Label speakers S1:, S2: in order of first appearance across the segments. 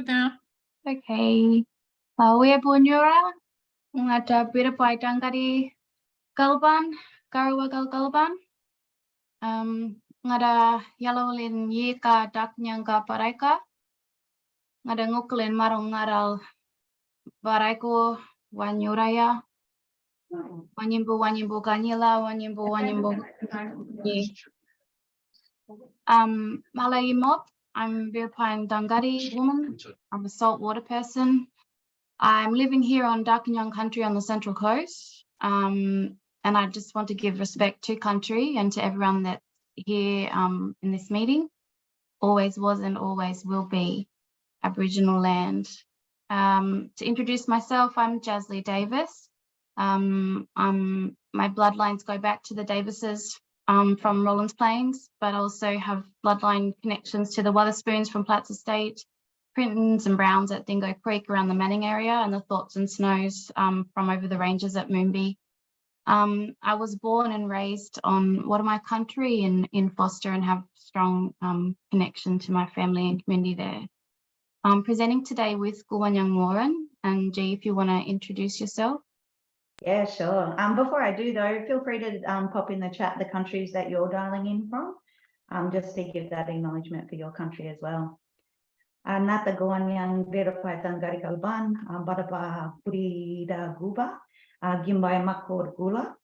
S1: good now.
S2: Okay. Lawe ya, bunyura ngada bir paidang dari kalban karwagal kalban. Um, ngada yellow lin ye ka dak nyang ka paraika. Ngada nguklin marong ngaral baraiko wanyuraya. Wanyimbo wanyimbo kanila wanyimbo wanyimbo. Um, malay mop I'm Birpine Dangari woman. I'm a saltwater person. I'm living here on Darkinjung country on the central coast. Um, and I just want to give respect to country and to everyone that's here um, in this meeting. Always was and always will be Aboriginal land. Um, to introduce myself, I'm Jasly Davis. Um, I'm, my bloodlines go back to the Davises um, from Rollands Plains, but also have bloodline connections to the Weatherspoons from Platts Estate, Printons and Browns at Dingo Creek around the Manning area, and the Thoughts and Snows um, from over the ranges at Moonbee. Um, I was born and raised on what my country in, in Forster and have strong um, connection to my family and community there. I'm presenting today with Gulwanyang Warren, and G, if you want to introduce yourself.
S3: Yeah, sure. Um, before I do though, feel free to um, pop in the chat the countries that you're dialing in from, um, just to give that acknowledgement for your country as well. Uh, Nata Goanyang Verapai Tangari Kalban, um, Badaba Purida Guba, uh, Gimbai Makor Gula,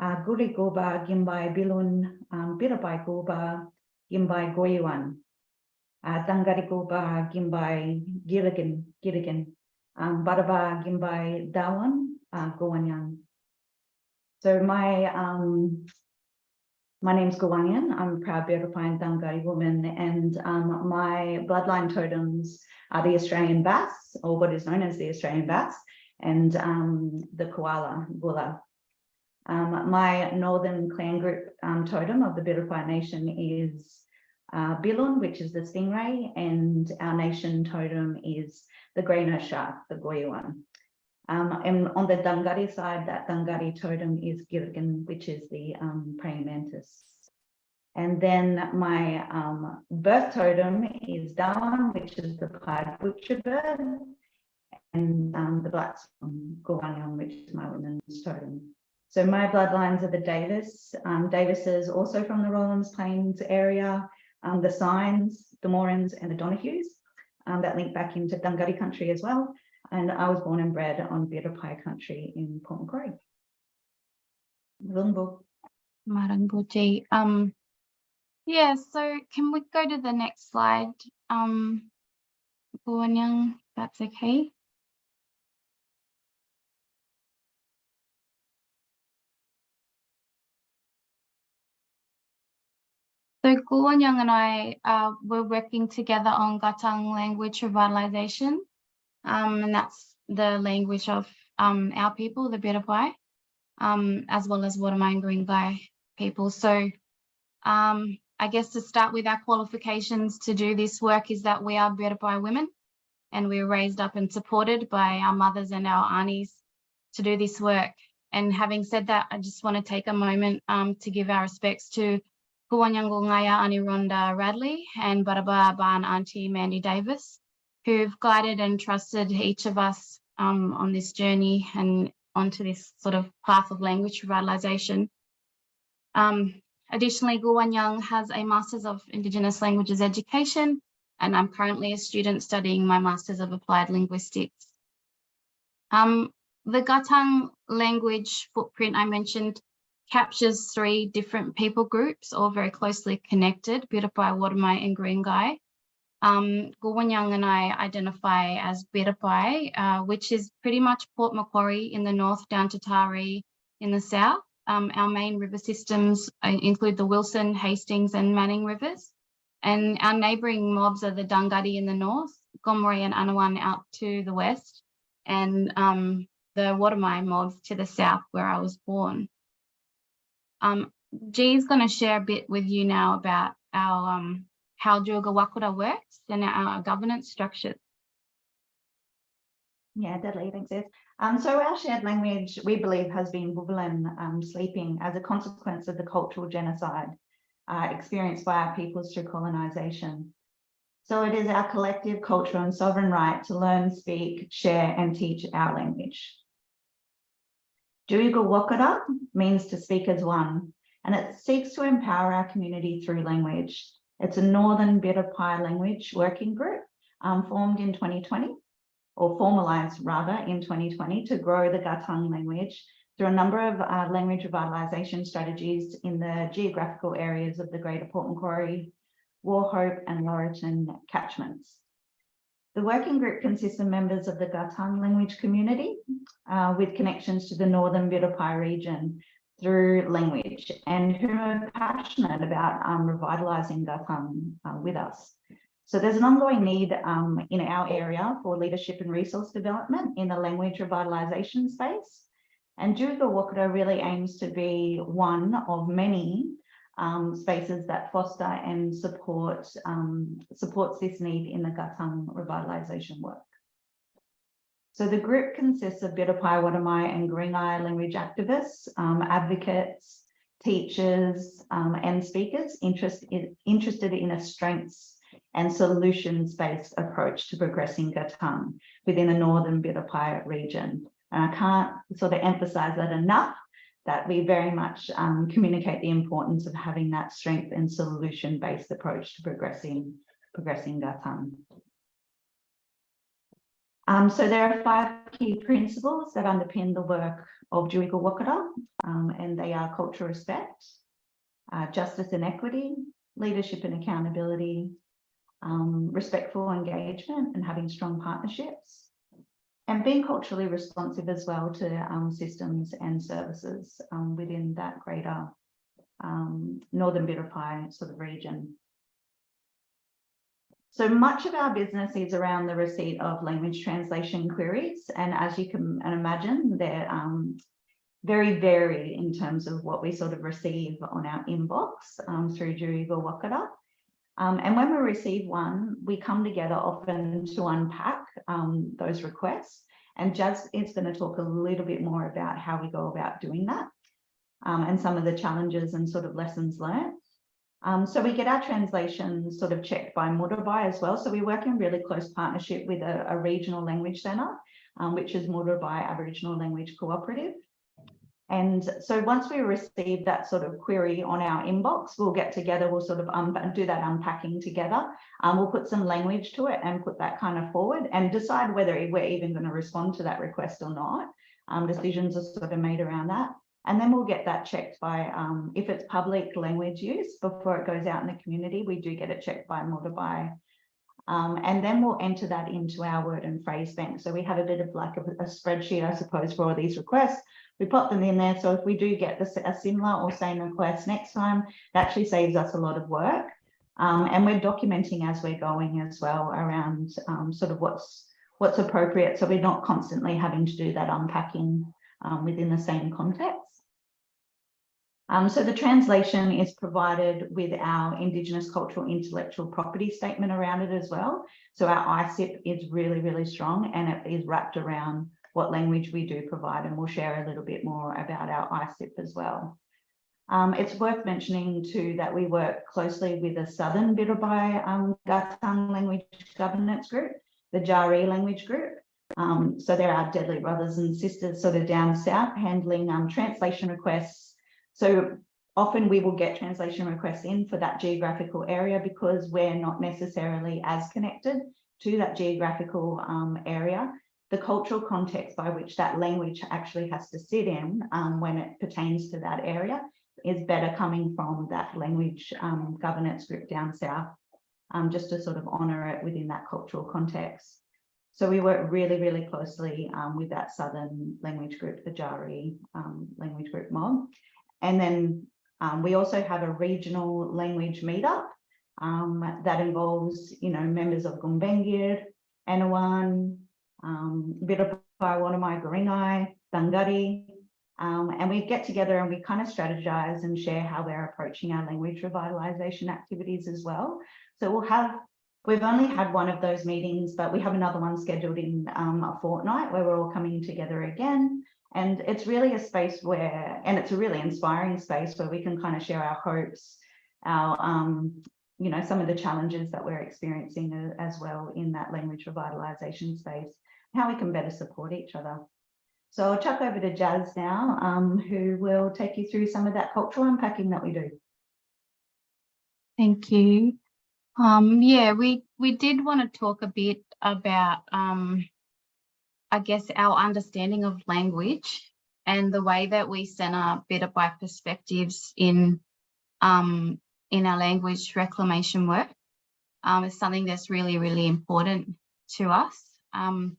S3: uh, Guri Guba, Gimbai Bilun, um, Guba, Gimbai Goyuan, uh, Tangari Guba, Gimbai Gilligan, Gilligan, um, Badaba Gimbai Dawan, uh, Gawanyang. So my um, my name's Gawanyan. I'm a proud Birrapine Dangari woman, and um, my bloodline totems are the Australian bass, or what is known as the Australian bass, and um, the koala, Gula. Um, my northern clan group um, totem of the Birrapine Nation is uh, Bilun, which is the stingray, and our nation totem is the grey nose shark, the Goyuan. Um, and on the Dangari side, that Dangari totem is Girgan, which is the um, praying mantis. And then my um, birth totem is Darwin, which is the pied butcher bird, and um, the black Gawanyang, which is my woman's totem. So my bloodlines are the Davis. Um, Davis is also from the Rollands Plains area, um, the Signs, the Morans, and the Donahues that link back into Dungari country as well. And I was born and bred on Birapai country in Port Macquarie. Lungbo.
S2: Maranguji. Um, yeah, so can we go to the next slide? Um, Guanyang, that's okay. So Guanyang and I uh, were working together on Gatang language revitalization. Um, and that's the language of um, our people, the Birapai, um, as well as Watermangering Guy people. So um, I guess to start with our qualifications to do this work is that we are Birapai women and we were raised up and supported by our mothers and our aunties to do this work. And having said that, I just want to take a moment um, to give our respects to Kuwanyangu Ngaya Anironda Radley and Baraba Ban Auntie Mandy Davis who've guided and trusted each of us um, on this journey and onto this sort of path of language revitalisation. Um, additionally, Gulwanyang has a Masters of Indigenous Languages Education, and I'm currently a student studying my Masters of Applied Linguistics. Um, the Gatang language footprint I mentioned captures three different people groups, all very closely connected, Birapai, Watamai and Guringai. Um, Gulwanyang and I identify as Birapai, uh, which is pretty much Port Macquarie in the north down to Taree in the south. Um, our main river systems uh, include the Wilson, Hastings and Manning rivers. And our neighbouring mobs are the Dungari in the north, Gomeroi and Anawan out to the west, and um, the Watermai mobs to the south where I was born. Um, G is going to share a bit with you now about our um, how Djulga Wakura works and our governance structures.
S3: Yeah, deadly, thanks, Ed. Um, so our shared language, we believe, has been Wuvalan um, sleeping as a consequence of the cultural genocide uh, experienced by our peoples through colonisation. So it is our collective cultural and sovereign right to learn, speak, share and teach our language. Duriga Wakara means to speak as one, and it seeks to empower our community through language. It's a Northern Birapai language working group um, formed in 2020, or formalized rather in 2020 to grow the Gatang language through a number of uh, language revitalisation strategies in the geographical areas of the Greater Port Macquarie, Wauchope and Laurieton catchments. The working group consists of members of the Gatang language community uh, with connections to the Northern Birapai region through language and who are passionate about um, revitalising Gatang uh, with us. So there's an ongoing need um, in our area for leadership and resource development in the language revitalisation space. And Juga Wakata really aims to be one of many um, spaces that foster and support um, supports this need in the Gatang revitalisation work. So the group consists of Birapai, Watamai and Gringai language activists, um, advocates, teachers um, and speakers interest in, interested in a strengths and solutions-based approach to progressing Gatang within the Northern Birapai region. And I can't sort of emphasize that enough that we very much um, communicate the importance of having that strength and solution-based approach to progressing, progressing Gatang. Um, so there are five key principles that underpin the work of Juiga Wakata, um, and they are cultural respect, uh, justice and equity, leadership and accountability, um, respectful engagement and having strong partnerships, and being culturally responsive as well to um, systems and services um, within that greater um, Northern Birapai sort of region. So much of our business is around the receipt of language translation queries. And as you can imagine, they're um, very varied in terms of what we sort of receive on our inbox um, through Juriga Wakata. Um, and when we receive one, we come together often to unpack um, those requests. And Jazz is going to talk a little bit more about how we go about doing that um, and some of the challenges and sort of lessons learned. Um, so we get our translations sort of checked by Muurrbay as well. So we work in really close partnership with a, a regional language centre, um, which is Muurrbay Aboriginal Language Cooperative. And so once we receive that sort of query on our inbox, we'll get together, we'll sort of do that unpacking together. Um, we'll put some language to it and put that kind of forward and decide whether we're even going to respond to that request or not. Um, decisions are sort of made around that. And then we'll get that checked by, um, if it's public language use before it goes out in the community, we do get it checked by Muurrbay. Um, and then we'll enter that into our word and phrase bank. So we have a bit of like a, a spreadsheet, I suppose, for all these requests we pop them in there. So if we do get a similar or same request next time, it actually saves us a lot of work. Um, and we're documenting as we're going as well around um, sort of what's what's appropriate. So we're not constantly having to do that unpacking um, within the same context. Um, so the translation is provided with our Indigenous cultural intellectual property statement around it as well. So our ICIP is really, really strong and it is wrapped around what language we do provide, and we'll share a little bit more about our ICIP as well. Um, it's worth mentioning too that we work closely with the Southern Birabai um, language governance group, the Jari language group. Um, so there are deadly brothers and sisters sort of down south handling um, translation requests. So often we will get translation requests in for that geographical area because we're not necessarily as connected to that geographical um, area the cultural context by which that language actually has to sit in um, when it pertains to that area is better coming from that language um, governance group down south, um, just to sort of honour it within that cultural context. So we work really, really closely um, with that southern language group, the Jari um, language group mob. And then um, we also have a regional language meetup that involves, you know, members of Gumbaynggirr, Anawan, um, Birapai, Wanamai, Garingai, Dangari, um, and we get together and we kind of strategize and share how we're approaching our language revitalization activities as well. So we'll have, we've only had one of those meetings, but we have another one scheduled in um, a fortnight where we're all coming together again. And it's really a space where, and it's a really inspiring space where we can kind of share our hopes, our um, you know, some of the challenges that we're experiencing as well in that language revitalisation space, how we can better support each other. So I'll chuck over to Jazz now, um, who will take you through some of that cultural unpacking that we do.
S2: Thank you. Um, yeah, we, we did want to talk a bit about, um, I guess, our understanding of language and the way that we center better by perspectives in, um, in our language reclamation work. Um, is something that's really, really important to us. Um,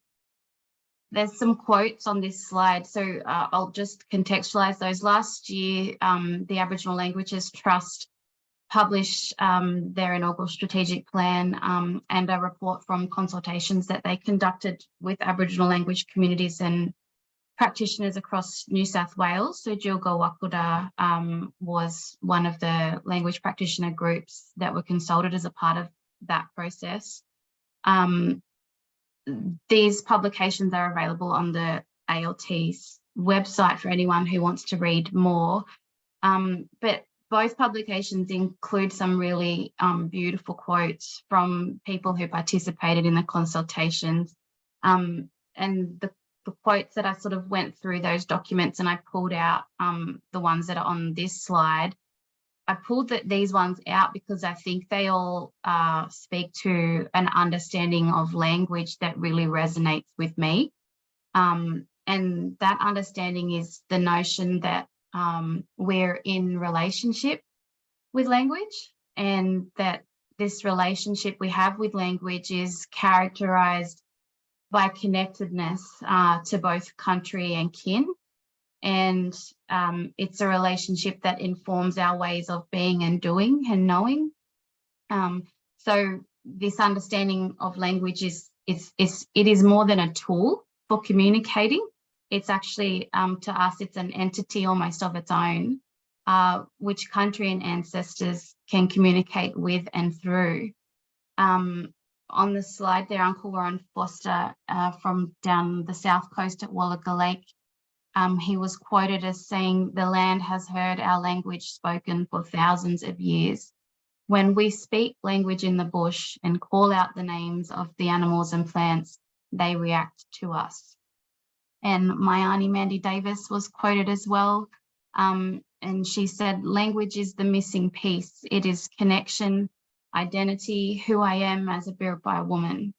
S2: there's some quotes on this slide, so uh, I'll just contextualize those. Last year, um, the Aboriginal Languages Trust published um, their inaugural strategic plan um, and a report from consultations that they conducted with Aboriginal language communities and practitioners across New South Wales. So Jilga Wakuda um, was one of the language practitioner groups that were consulted as a part of that process. Um, these publications are available on the ALT's website for anyone who wants to read more. Um, but both publications include some really um, beautiful quotes from people who participated in the consultations. Um, and the, the, quotes that I sort of went through those documents and I pulled out um, the ones that are on this slide. I pulled the, these ones out because I think they all uh, speak to an understanding of language that really resonates with me. Um, and that understanding is the notion that um, we're in relationship with language and that this relationship we have with language is characterized by connectedness uh, to both country and kin. And um, it's a relationship that informs our ways of being and doing and knowing. Um, so this understanding of language is, is, is, it is more than a tool for communicating it's actually um, to us, it's an entity almost of its own, uh, which country and ancestors can communicate with and through. Um, on the slide there, Uncle Warren Foster uh, from down the south coast at Wallaga Lake, um, he was quoted as saying, the land has heard our language spoken for thousands of years. When we speak language in the bush and call out the names of the animals and plants, they react to us. And my auntie Mandy Davis was quoted as well. Um, and she said, language is the missing piece. It is connection, identity, who I am as a Biripi woman.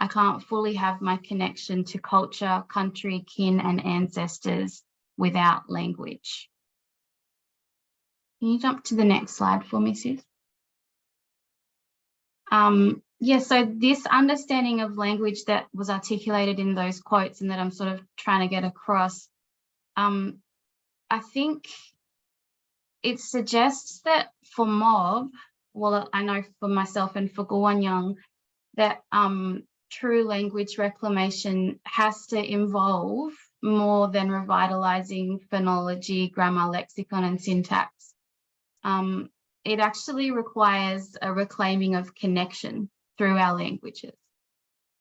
S2: I can't fully have my connection to culture, country, kin and ancestors without language. Can you jump to the next slide for me, sis? Um, yeah, so this understanding of language that was articulated in those quotes and that I'm sort of trying to get across, um, I think it suggests that for mob, well, I know for myself and for Gawanyang, that um, true language reclamation has to involve more than revitalizing phonology, grammar, lexicon, and syntax. Um, it actually requires a reclaiming of connection through our languages.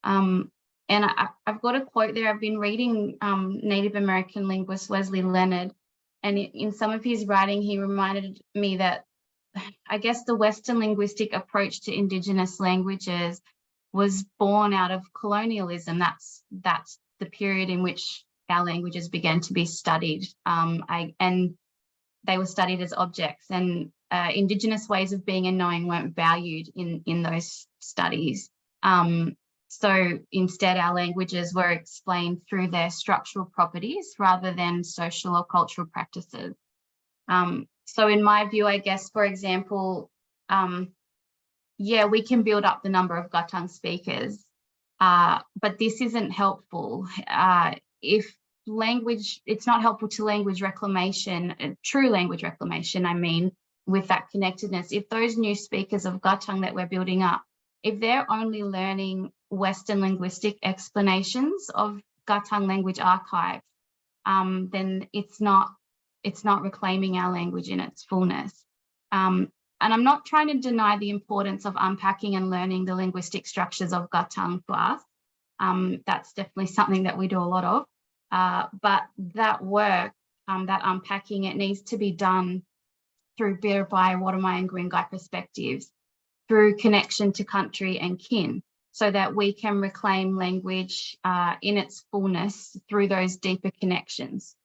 S2: Um, and I, have got a quote there. I've been reading um, Native American linguist Wesley Leonard, and in some of his writing, he reminded me that I guess the Western linguistic approach to Indigenous languages was born out of colonialism. That's that's the period in which our languages began to be studied, um, I, and they were studied as objects. And uh, Indigenous ways of being and knowing weren't valued in, in those studies. Um, so instead, our languages were explained through their structural properties rather than social or cultural practices. Um, so in my view, I guess, for example, um, yeah, we can build up the number of Gutang speakers, uh, but this isn't helpful. Uh, if language, it's not helpful to language reclamation, uh, true language reclamation, I mean, with that connectedness. If those new speakers of Gutang that we're building up, if they're only learning Western linguistic explanations of Gutang language archive, um, then it's not it's not reclaiming our language in its fullness. Um, and I'm not trying to deny the importance of unpacking and learning the linguistic structures of Gutang for us. Um, that's definitely something that we do a lot of. Uh, but that work, um, that unpacking, it needs to be done through Biripi, Worimi and Guingai perspectives, through connection to country and kin so that we can reclaim language uh, in its fullness through those deeper connections.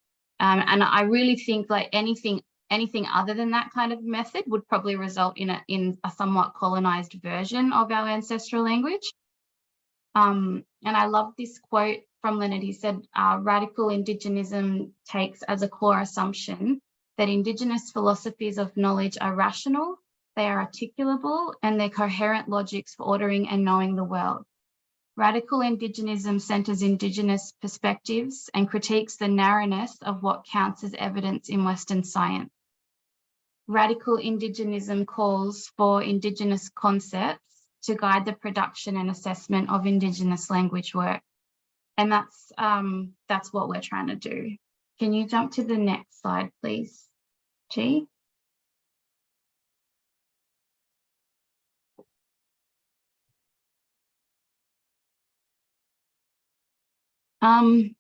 S2: Um, and I really think like anything anything other than that kind of method would probably result in a, in a somewhat colonized version of our ancestral language. Um, and I love this quote from Leonard. He said, uh, radical indigenism takes as a core assumption that indigenous philosophies of knowledge are rational, they are articulable, and they're coherent logics for ordering and knowing the world. Radical indigenism centers indigenous perspectives and critiques the narrowness of what counts as evidence in Western science. Radical indigenism calls for indigenous concepts to guide the production and assessment of indigenous language work. And that's, um, that's what we're trying to do. Can you jump to the next slide, please, G? Um,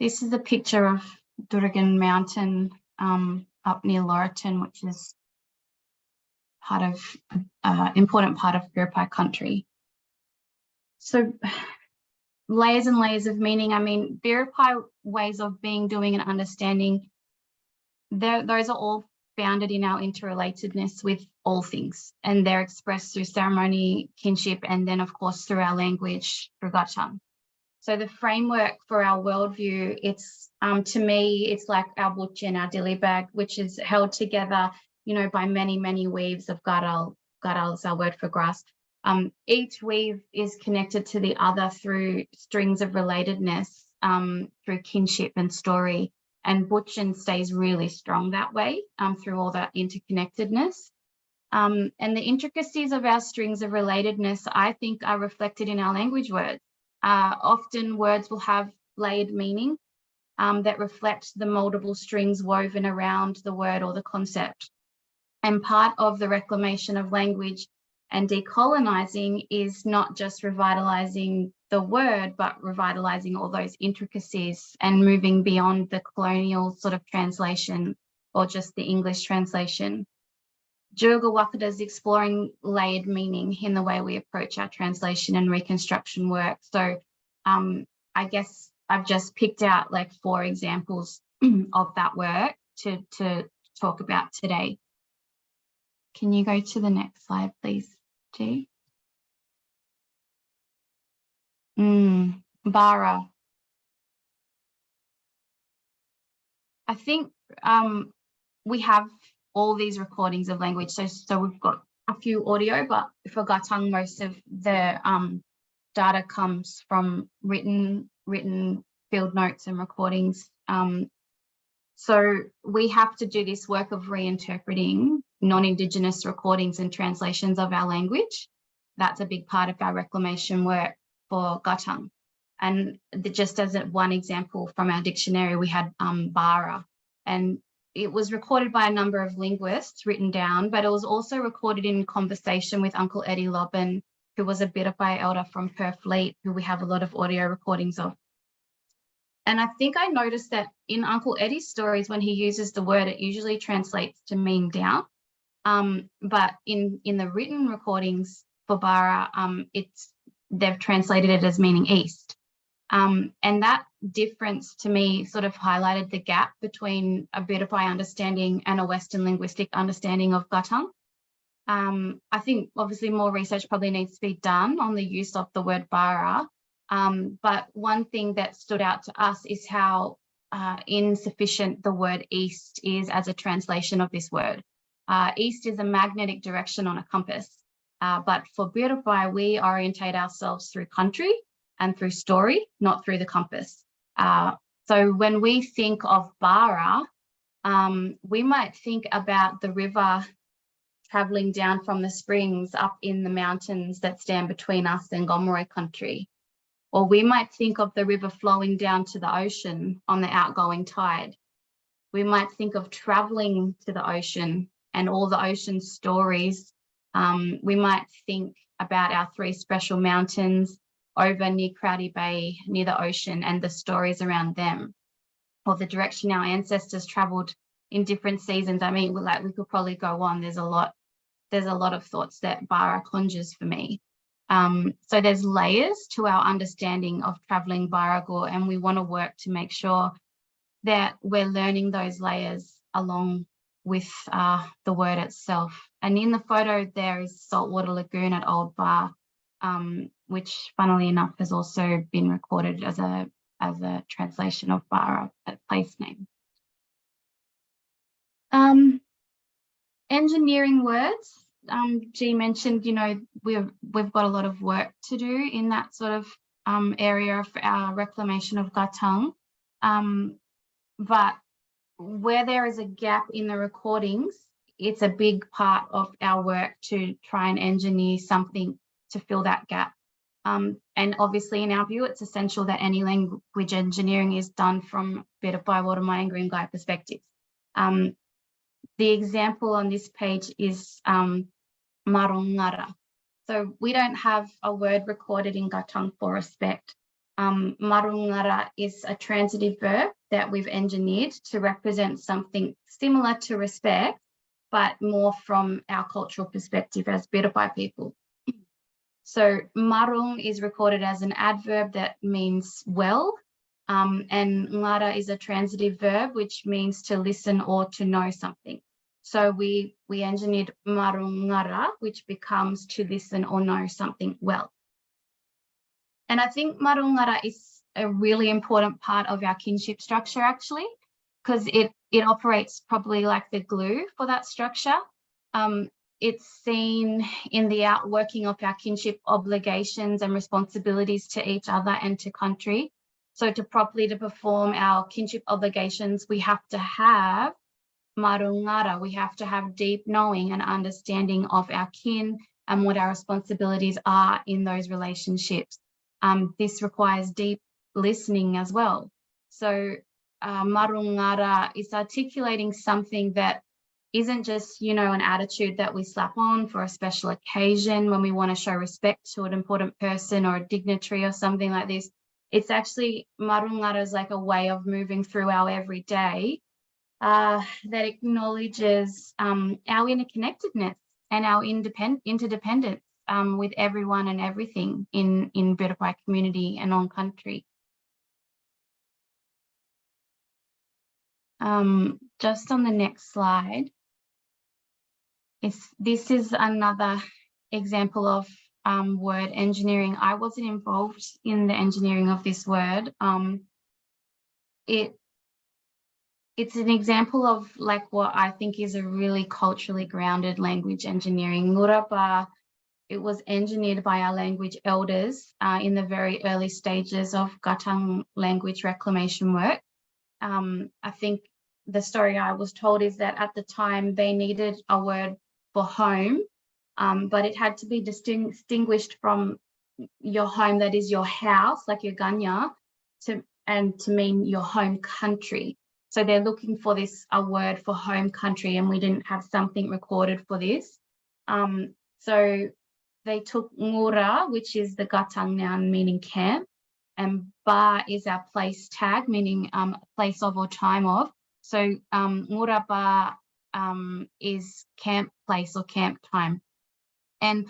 S2: this is a picture of Dooragan Mountain um, up near Laurieton, which is part of uh, important part of Biripi country. So layers and layers of meaning. I mean, Biripi ways of being, doing and understanding, those are all founded in our interrelatedness with all things and they're expressed through ceremony, kinship, and then of course through our language, through Gachang. So the framework for our worldview, it's um, to me, it's like our butch and our dilly bag, which is held together, you know, by many, many weaves of garal. Gadal is our word for grass. Um, each weave is connected to the other through strings of relatedness, um, through kinship and story. And Butchin stays really strong that way um, through all that interconnectedness. Um, and the intricacies of our strings of relatedness, I think, are reflected in our language words. Uh, often words will have layered meaning um, that reflect the multiple strings woven around the word or the concept. And part of the reclamation of language and decolonizing is not just revitalizing the word, but revitalizing all those intricacies and moving beyond the colonial sort of translation or just the English translation. Djurga Wakata is exploring layered meaning in the way we approach our translation and reconstruction work. So um, I guess I've just picked out like four examples of that work to, to talk about today. Can you go to the next slide, please, G? Mm, Bara. I think um, we have all these recordings of language. So, so we've got a few audio, but for Gatang, most of the um, data comes from written, written field notes and recordings. Um, so we have to do this work of reinterpreting non-Indigenous recordings and translations of our language. That's a big part of our reclamation work for Gatang. And the, just as one example from our dictionary, we had um, Bara. And it was recorded by a number of linguists written down, but it was also recorded in conversation with Uncle Eddie Lobban, who was a Biripi elder from Purfleet, who we have a lot of audio recordings of. And I think I noticed that in Uncle Eddie's stories, when he uses the word, it usually translates to mean down. Um, but in, in the written recordings for Bara, um, it's they've translated it as meaning east. Um, and that difference to me sort of highlighted the gap between a Biripi understanding and a Western linguistic understanding of Gatang. Um, I think obviously more research probably needs to be done on the use of the word bara. Um, but one thing that stood out to us is how uh, insufficient the word east is as a translation of this word. Uh, east is a magnetic direction on a compass. Uh, but for Biripi, we orientate ourselves through country and through story, not through the compass. Uh, so when we think of Bara, um, we might think about the river traveling down from the springs up in the mountains that stand between us and Gomeroi country. Or we might think of the river flowing down to the ocean on the outgoing tide. We might think of traveling to the ocean and all the ocean stories. Um, we might think about our three special mountains over near Crowdy Bay, near the ocean, and the stories around them, or the direction our ancestors traveled in different seasons. I mean, like we could probably go on, there's a lot there's a lot of thoughts that Bara conjures for me. Um, so there's layers to our understanding of traveling Baragor and we want to work to make sure that we're learning those layers along with uh, the word itself. And in the photo, there is Saltwater Lagoon at Old Bar, um, which funnily enough has also been recorded as a as a translation of Bara, a place name. Um, engineering words, um, G mentioned, you know, we've we've got a lot of work to do in that sort of um, area of our reclamation of Gatang. Um, but where there is a gap in the recordings, it's a big part of our work to try and engineer something to fill that gap. Um, and obviously in our view, it's essential that any language engineering is done from better by water mining green guide perspectives. Um, the example on this page is um, marongara. So we don't have a word recorded in Gatang for respect. Um, marungara is a transitive verb that we've engineered to represent something similar to respect, but more from our cultural perspective as Birapai people. So marung is recorded as an adverb that means well, um, and ngara is a transitive verb, which means to listen or to know something. So we, we engineered marungara, which becomes to listen or know something well. And I think marungara is a really important part of our kinship structure actually, because it, it operates probably like the glue for that structure. Um, it's seen in the outworking of our kinship obligations and responsibilities to each other and to country. So to properly to perform our kinship obligations, we have to have marungara, we have to have deep knowing and understanding of our kin and what our responsibilities are in those relationships um, this requires deep listening as well. So uh, marungara is articulating something that isn't just, you know, an attitude that we slap on for a special occasion when we want to show respect to an important person or a dignitary or something like this. It's actually, marungara is like a way of moving through our everyday uh, that acknowledges um, our interconnectedness and our independent interdependence um, with everyone and everything in, in Biripai community and on country. Um, just on the next slide, is this is another example of um, word engineering. I wasn't involved in the engineering of this word. Um, it it's an example of like what I think is a really culturally grounded language engineering. Ngurapa it was engineered by our language elders uh, in the very early stages of Gatang language reclamation work. Um, I think the story I was told is that at the time they needed a word for home, um, but it had to be distinguished from your home that is your house, like your ganya, to, and to mean your home country. So they're looking for this, a word for home country, and we didn't have something recorded for this. Um, so they took Ngura, which is the Gatang noun meaning camp, and Ba is our place tag, meaning um, place of or time of. So um, Ngura Ba um, is camp place or camp time. And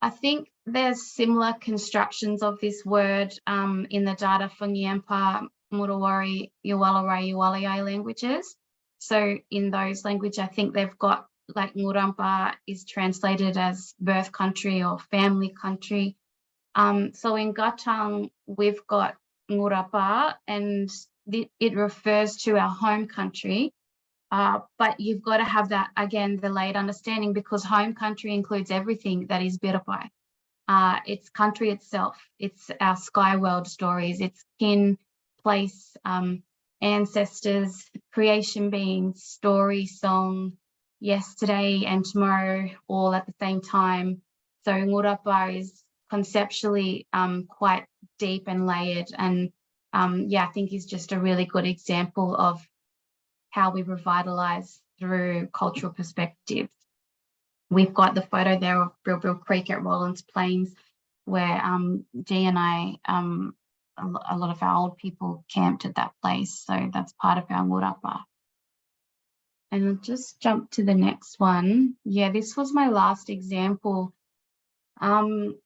S2: I think there's similar constructions of this word um, in the data for Ngiyampaa, Murawari, Yuwalarai, Yuwalayai languages. So in those languages, I think they've got like Ngurampa is translated as birth country or family country. Um, so in Gatang, we've got Ngurapa and it refers to our home country. Uh, but you've got to have that, again, the late understanding because home country includes everything that is Biripai. Uh, it's country itself, it's our sky world stories, it's kin, place, um, ancestors, creation beings, story, song, yesterday and tomorrow all at the same time. So Ngurapa is conceptually um, quite deep and layered and um, yeah, I think is just a really good example of how we revitalize through cultural perspectives. We've got the photo there of Brill Creek at Rollands Plains where um, G and I, um, a, lot of our old people camped at that place. So that's part of our Ngurapa. and I'll just jump to the next one. Yeah, this was my last example. Um,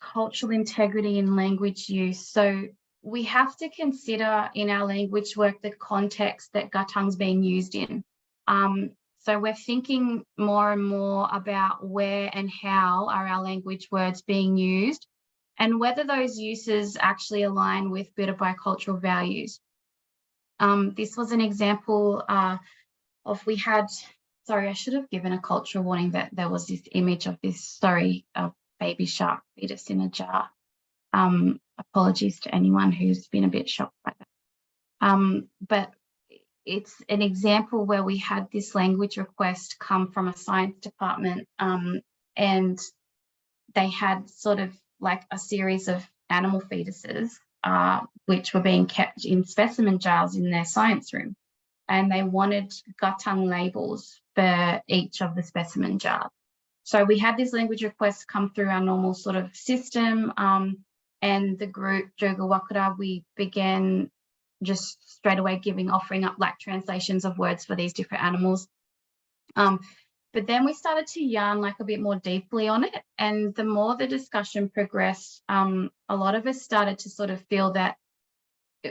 S2: cultural integrity and language use. So we have to consider in our language work the context that Gatang's being used in. Um, so we're thinking more and more about where and how are our language words being used and whether those uses actually align with Biribai cultural values. Um, this was an example uh, of we had, sorry, I should have given a cultural warning that there was this image of this, sorry, a baby shark fetus in a jar. Um, apologies to anyone who's been a bit shocked by that. Um, but it's an example where we had this language request come from a science department um, and they had sort of like a series of animal fetuses uh, which were being kept in specimen jars in their science room and they wanted Gatang labels for each of the specimen jars. So we had this language request come through our normal sort of system um, and the group Joga Wakara, we began just straight away giving, offering up like translations of words for these different animals. Um, but then we started to yarn like a bit more deeply on it. And the more the discussion progressed, um, a lot of us started to sort of feel that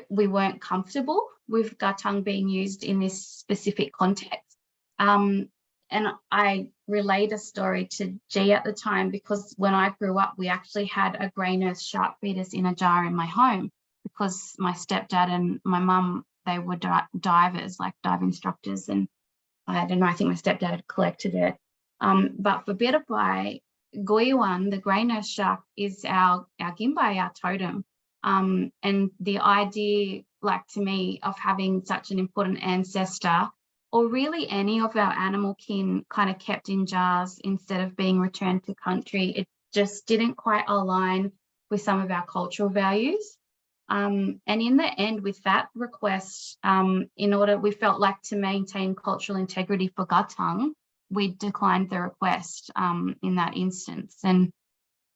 S2: we weren't comfortable with Gatang being used in this specific context. Um, and I relayed a story to G at the time because when I grew up, we actually had a grey nurse shark fetus in a jar in my home because my stepdad and my mum, they were di divers, like dive instructors. And I don't know, I think my stepdad had collected it. Um, but for Biribai, Goyuan, the grey nurse shark, is our, our Gimbai, our totem. Um, and the idea, like to me, of having such an important ancestor or really any of our animal kin kind of kept in jars instead of being returned to country, it just didn't quite align with some of our cultural values. Um, and in the end, with that request, um, in order, we felt like to maintain cultural integrity for Gatang, we declined the request um, in that instance. And,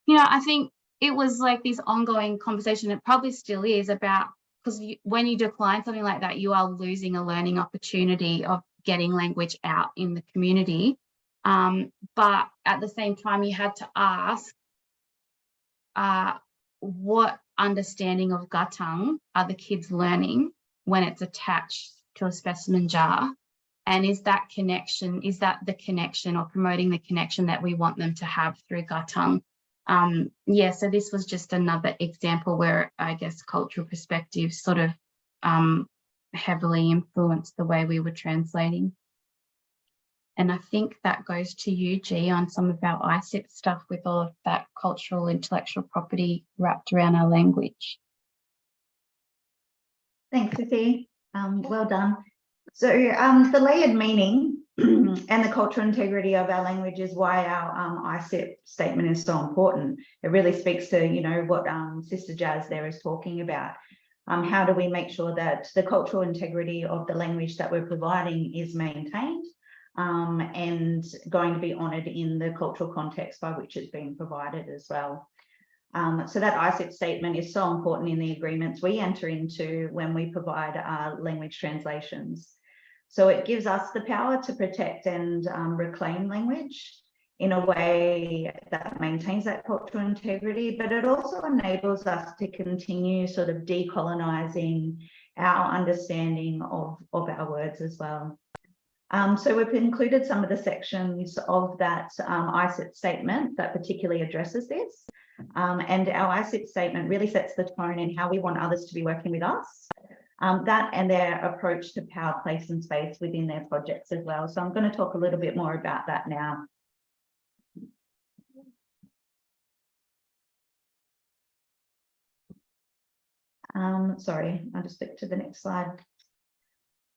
S2: you know, I think it was like this ongoing conversation, it probably still is about, because when you decline something like that, you are losing a learning opportunity of getting language out in the community. Um, but at the same time, you had to ask, uh, what understanding of Gatang are the kids learning when it's attached to a specimen jar? And is that connection, is that the connection or promoting the connection that we want them to have through Gatang? Um, yeah, so this was just another example where I guess cultural perspectives sort of um, heavily influenced the way we were translating. And I think that goes to you, G, on some of our ICIP stuff with all of that cultural intellectual property wrapped around our language.
S3: Thanks, Sissy. Um, well done. So um, the layered meaning and the cultural integrity of our language is why our um, ICIP statement is so important. It really speaks to, you know, what um, Sister Jazz there is talking about. Um, how do we make sure that the cultural integrity of the language that we're providing is maintained um, and going to be honoured in the cultural context by which it's being provided as well. Um, so that ICIP statement is so important in the agreements we enter into when we provide uh, language translations. So it gives us the power to protect and um, reclaim language in a way that maintains that cultural integrity, but it also enables us to continue sort of decolonizing our understanding of, of our words as well. Um, so we've included some of the sections of that um, ICIP statement that particularly addresses this. Um, and our ICIP statement really sets the tone in how we want others to be working with us. Um, that and their approach to power, place and space within their projects as well. So I'm going to talk a little bit more about that now. Um, sorry, I'll just stick to the next slide.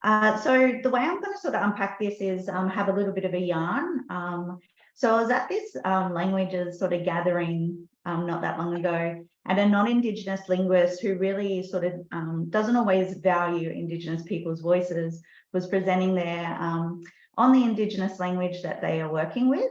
S3: Uh, so the way I'm going to sort of unpack this is um, have a little bit of a yarn. Um, so I was at this um, languages sort of gathering um, not that long ago, and a non-Indigenous linguist who really sort of um, doesn't always value Indigenous people's voices was presenting there um, on the Indigenous language that they are working with.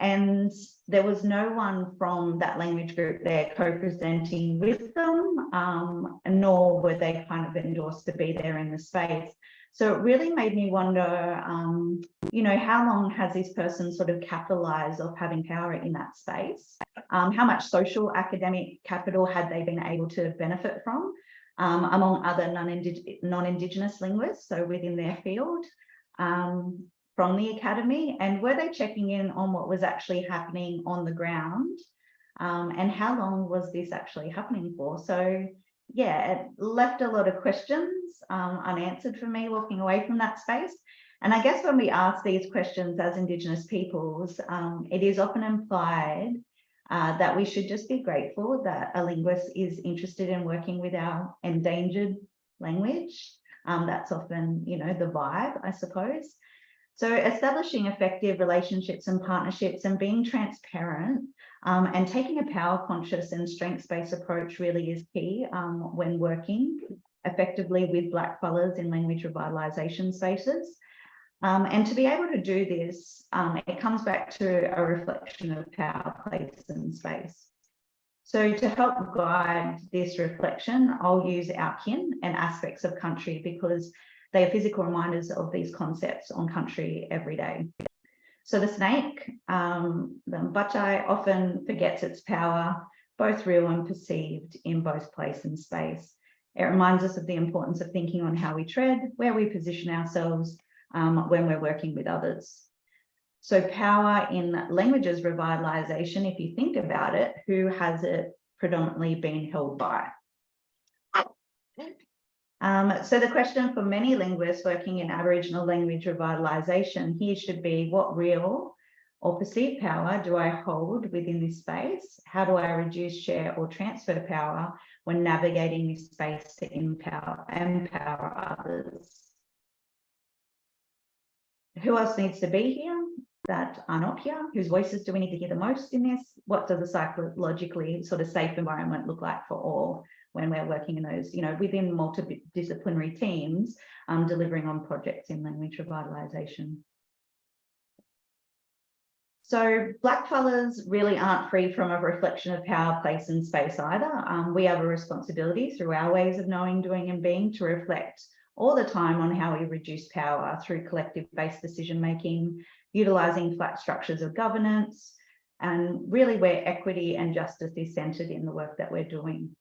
S3: And there was no one from that language group there co-presenting with them, um, nor were they kind of endorsed to be there in the space. So it really made me wonder, um, you know, how long has this person sort of capitalized of having power in that space? Um, how much social academic capital had they been able to benefit from um, among other non-Indigenous non-indigenous linguists, so within their field um, from the academy? And were they checking in on what was actually happening on the ground? Um, and how long was this actually happening for? So yeah, it left a lot of questions um, unanswered for me walking away from that space. And I guess when we ask these questions as Indigenous peoples, um, it is often implied uh, that we should just be grateful that a linguist is interested in working with our endangered language. Um, that's often, you know, the vibe, I suppose. So establishing effective relationships and partnerships and being transparent um, and taking a power conscious and strengths-based approach really is key um, when working effectively with black blackfellas in language revitalisation spaces. Um, and to be able to do this, um, it comes back to a reflection of power, place and space. So to help guide this reflection, I'll use our kin and aspects of country because they are physical reminders of these concepts on country every day. So the snake, um, the mbachai often forgets its power, both real and perceived in both place and space. It reminds us of the importance of thinking on how we tread, where we position ourselves um, when we're working with others. So power in languages revitalisation, if you think about it, who has it predominantly been held by? Um, so the question for many linguists working in Aboriginal language revitalisation here should be what real or perceived power do I hold within this space? How do I reduce, share or transfer power when navigating this space to empower, empower others? Who else needs to be here that are not here? Whose voices do we need to hear the most in this? What does a psychologically sort of safe environment look like for all? When we're working in those, you know, within multidisciplinary teams, um, delivering on projects in language revitalisation. So blackfellas really aren't free from a reflection of power, place and space either. Um, we have a responsibility through our ways of knowing, doing and being to reflect all the time on how we reduce power through collective-based decision-making, utilising flat structures of governance, and really where equity and justice is centred in the work that we're doing.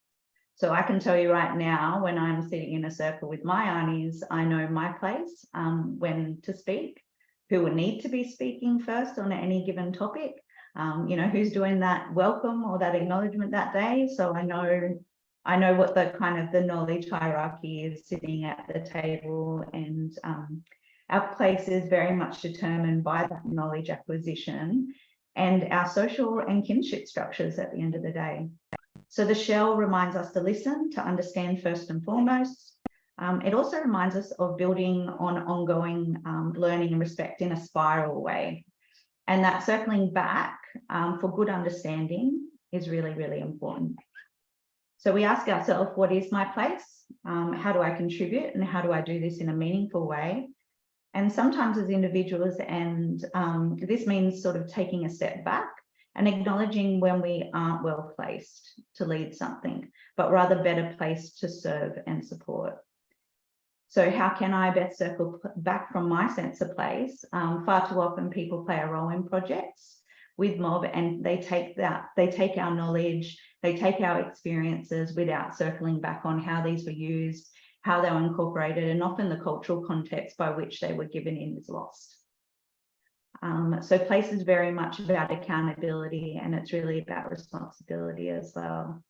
S3: So I can tell you right now, when I'm sitting in a circle with my aunties, I know my place um, when to speak, who will need to be speaking first on any given topic, um, you know, who's doing that welcome or that acknowledgement that day. So I know I know what the kind of the knowledge hierarchy is sitting at the table and um, our place is very much determined by that knowledge acquisition and our social and kinship structures at the end of the day. So the shell reminds us to listen, to understand first and foremost. Um, it also reminds us of building on ongoing um, learning and respect in a spiral way. And that circling back um, for good understanding is really, really important. So we ask ourselves, what is my place? Um, how do I contribute? And how do I do this in a meaningful way? And sometimes as individuals, and um, this means sort of taking a step back and acknowledging when we aren't well placed to lead something, but rather better placed to serve and support. So how can I best circle back from my sense of place? Um, far too often people play a role in projects with mob and they take that, they take our knowledge, they take our experiences without circling back on how these were used, how they were incorporated, and often the cultural context by which they were given in is lost. Um, so place is very much about accountability and it's really about responsibility as well.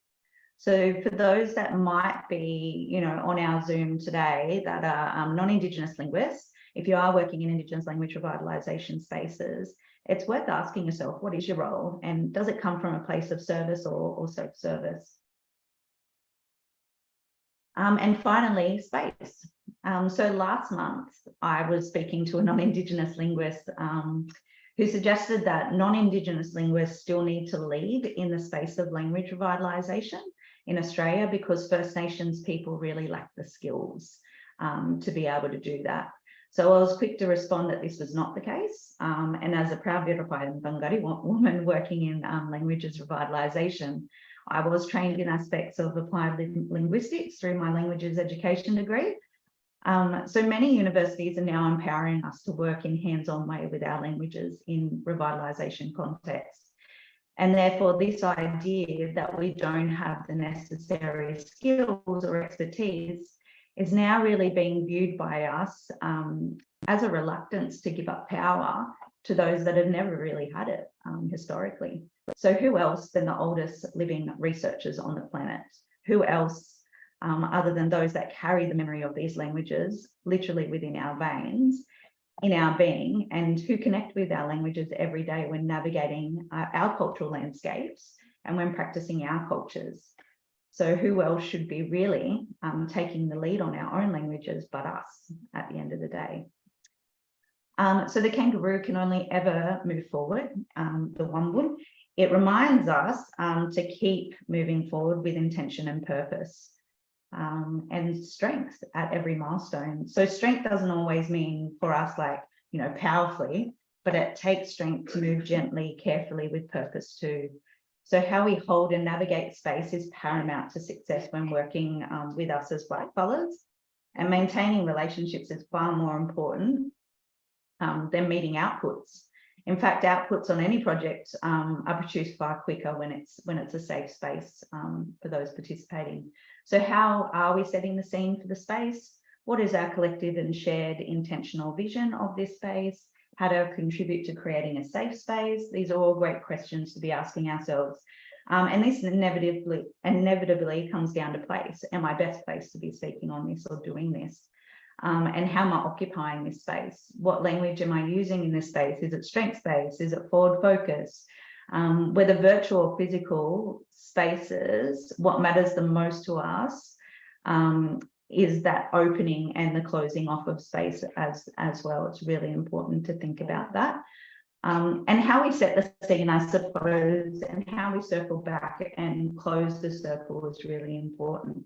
S3: So for those that might be, you know, on our Zoom today that are um, non-Indigenous linguists, if you are working in Indigenous language revitalisation spaces, it's worth asking yourself, what is your role? And does it come from a place of service or, or self-service? Um, and finally, space. Um, so last month, I was speaking to a non-Indigenous linguist um, who suggested that non-Indigenous linguists still need to lead in the space of language revitalisation in Australia because First Nations people really lack the skills um, to be able to do that. So I was quick to respond that this was not the case. Um, and as a proud Biripi and Whangarei woman working in um, languages revitalisation, I was trained in aspects of applied linguistics through my languages education degree, Um, so many universities are now empowering us to work in hands-on way with our languages in revitalisation contexts. And therefore, this idea that we don't have the necessary skills or expertise is now really being viewed by us um, as a reluctance to give up power to those that have never really had it um, historically. So who else than the oldest living researchers on the planet? Who else um, other than those that carry the memory of these languages literally within our veins, in our being, and who connect with our languages every day when navigating uh, our cultural landscapes and when practicing our cultures. So who else should be really um, taking the lead on our own languages but us at the end of the day? Um, so the kangaroo can only ever move forward, um, the Wambun. It reminds us um, to keep moving forward with intention and purpose um, and strength at every milestone. So strength doesn't always mean for us like, you know, powerfully, but it takes strength to move gently, carefully with purpose too. So how we hold and navigate space is paramount to success when working um, with us as white fellas and maintaining relationships is far more important um, than meeting outputs. In fact, outputs on any project um, are produced far quicker when it's when it's a safe space um, for those participating. So how are we setting the scene for the space? What is our collective and shared intentional vision of this space? How to contribute to creating a safe space? These are all great questions to be asking ourselves. Um, and this inevitably, inevitably comes down to place. Am I best placed to be speaking on this or doing this? Um, and how am I occupying this space? What language am I using in this space? Is it strength space? Is it forward focus? Um, whether virtual or physical spaces, what matters the most to us um, is that opening and the closing off of space as, as well. It's really important to think about that. Um, and how we set the scene, I suppose, and how we circle back and close the circle is really important.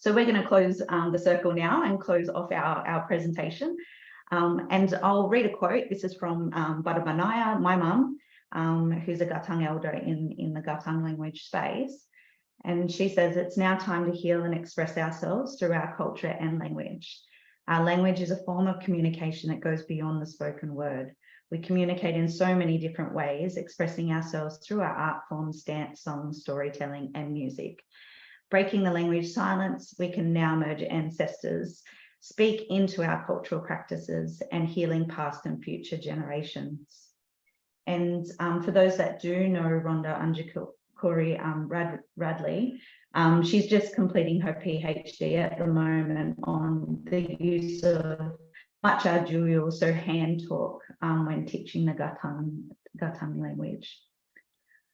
S3: So we're going to close um, the circle now and close off our, our presentation. Um, and I'll read a quote. This is from um, Badabanaya, my mum, um, who's a Gathang elder in, in the Gathang language space. And she says, it's now time to heal and express ourselves through our culture and language. Our language is a form of communication that goes beyond the spoken word. We communicate in so many different ways, expressing ourselves through our art forms, dance, songs, storytelling, and music breaking the language silence, we can now merge ancestors, speak into our cultural practices and healing past and future generations. And um, for those that do know Rhonda Unjikuri um, Rad Radley, um, she's just completing her PhD at the moment on the use of Macha Juyo, so hand talk um, when teaching the Gathang, Gathang language.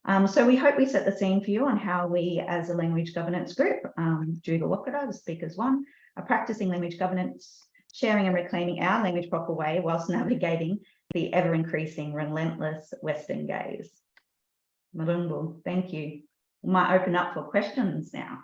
S3: Um, so we hope we set the scene for you on how we as a language governance group, um, Juga Wakara, the speakers one, are practicing language governance, sharing and reclaiming our language proper way whilst navigating the ever increasing relentless Western gaze. Marungu, thank you. We might open up for questions now.